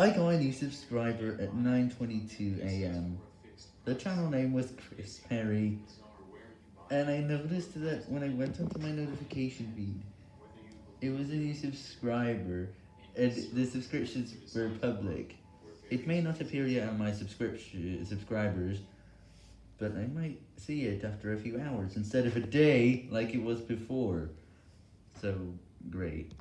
I got a new subscriber at 9.22am. The channel name was Chris Perry, and I noticed that when I went onto my notification feed, it was a new subscriber, and the subscriptions were public. It may not appear yet on my subscription subscribers, but I might see it after a few hours instead of a day like it was before. So, great.